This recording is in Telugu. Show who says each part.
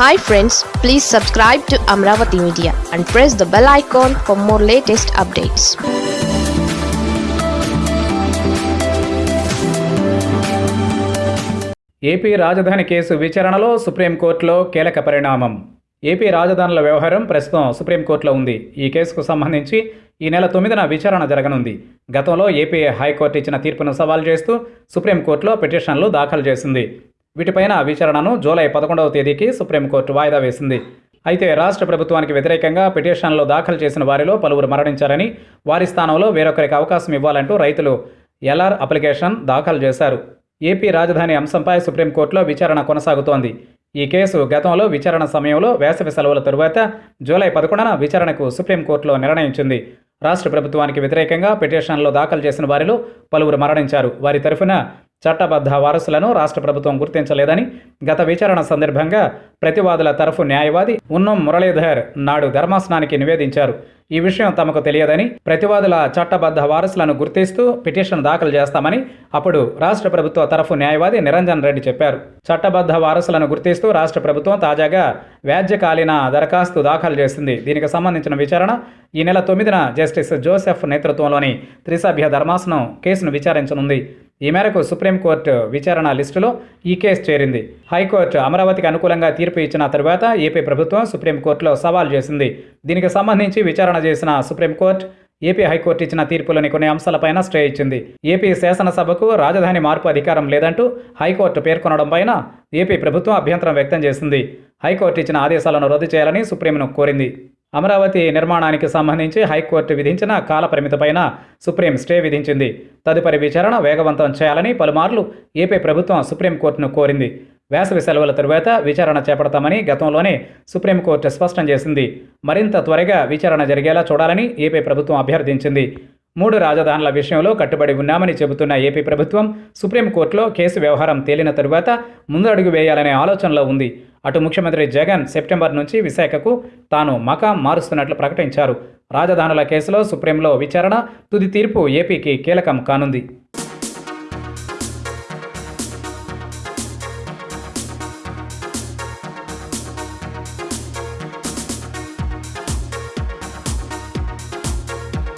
Speaker 1: Hi friends please subscribe to Amaravati media and press the bell icon for more latest updates
Speaker 2: AP రాజధాని కేసు విచారణలో సుప్రీంకోర్టులో కీలక పరిణామం. ఏపీ రాజధానుల వ్యవహారం ప్రస్తుతం సుప్రీంకోర్టులో ఉంది. ఈ కేసుకు సంబంధించి ఈ నెల తొమ్మిదిన విచారణ జరగనుంది. గతంలో ఏపీ హైకోర్టు ఇచ్చిన తీర్పును సవాల్ చేస్తూ సుప్రీంకోర్టులో పిటిషన్లు దాఖలు చేసింది. వీటిపైన విచారణను జూలై పదకొండవ తేదీకి సుప్రీంకోర్టు వాయిదా వేసింది. అయితే రాష్ట్ర ప్రభుత్వానికి వ్యతిరేకంగా పిటిషన్లు దాఖలు చేసిన వారిలో పలువురు మరణించారని వారి స్థానంలో వేరొకరికి అవకాశం ఇవ్వాలంటూ రైతులు ఎల్ఆర్ అప్లికేషన్ దాఖలు చేశారు. ఏపీ రాజధాని అంశంపై సుప్రీంకోర్టులో విచారణ కొనసాగుతోంది. ఈ కేసు గతంలో విచారణ సమయంలో వేసవి సెలవుల తరువాత జూలై పదకొండున విచారణకు సుప్రీంకోర్టులో నిర్ణయించింది. రాష్ట్ర ప్రభుత్వానికి వ్యతిరేకంగా పిటిషన్లు దాఖలు చేసిన వారిలో పలువురు మరణించారు. వారి తరఫున చట్టబద్ధ వారసులను రాష్ట్ర ప్రభుత్వం గుర్తించలేదని గత విచారణ సందర్భంగా ప్రతివాదుల తరఫు న్యాయవాది ఉన్నం మురళీధర్ నాడు ధర్మాసనానికి నివేదించారు. ఈ విషయం తమకు తెలియదని ప్రతివాదుల చట్టబద్ధ వారసులను గుర్తిస్తూ పిటిషన్ దాఖలు చేస్తామని అప్పుడు రాష్ట్ర ప్రభుత్వ తరఫు న్యాయవాది నిరంజన్ రెడ్డి చెప్పారు. చట్టబద్ధ వారసులను గుర్తిస్తూ రాష్ట్ర ప్రభుత్వం తాజాగా వ్యాజ్యకాలీన దరఖాస్తు దాఖలు చేసింది. దీనికి సంబంధించిన విచారణ ఈ నెల తొమ్మిదిన జస్టిస్ జోసెఫ్ నేతృత్వంలోని త్రిసభ్య ధర్మాసనం కేసును విచారించనుంది. ఈ మేరకు సుప్రీంకోర్టు విచారణ లిస్టులో ఈ కేసు చేరింది. హైకోర్టు అమరావతికి అనుకూలంగా తీర్పు ఇచ్చిన తరువాత ఏపీ ప్రభుత్వం సుప్రీంకోర్టులో సవాల్ చేసింది. దీనికి సంబంధించి విచారణ చేసిన సుప్రీంకోర్టు ఏపీ హైకోర్టు ఇచ్చిన తీర్పులోని కొన్ని అంశాలపైన స్టే ఇచ్చింది. ఏపీ శాసనసభకు రాజధాని మార్పు అధికారం లేదంటూ హైకోర్టు పేర్కొనడంపైన ఏపీ ప్రభుత్వం అభ్యంతరం వ్యక్తం చేసింది. హైకోర్టు ఇచ్చిన ఆదేశాలను రద్దు చేయాలని సుప్రీంను కోరింది. అమరావతి నిర్మాణానికి సంబంధించి హైకోర్టు విధించిన కాలపరిమితిపైన సుప్రీం స్టే విధించింది. తదుపరి విచారణ వేగవంతం చేయాలని పలుమార్లు ఏపీ ప్రభుత్వం సుప్రీంకోర్టును కోరింది. వేసవి సెలవుల తరువాత విచారణ చేపడతామని గతంలోనే సుప్రీంకోర్టు స్పష్టం చేసింది. మరింత త్వరగా విచారణ జరిగేలా చూడాలని ఏపీ ప్రభుత్వం అభ్యర్థించింది. మూడు రాజధానుల విషయంలో కట్టుబడి ఉన్నామని చెబుతున్న ఏపీ ప్రభుత్వం సుప్రీంకోర్టులో కేసు వ్యవహారం తేలిన తరువాత ముందడుగు వేయాలనే ఆలోచనలో ఉంది. అటు ముఖ్యమంత్రి జగన్ సెప్టెంబర్ నుంచి విశాఖకు తాను మకాం మారుస్తున్నట్లు ప్రకటించారు. రాజధానుల కేసులో సుప్రీంలో విచారణ తుది తీర్పు ఏపీకి కీలకం కానుంది.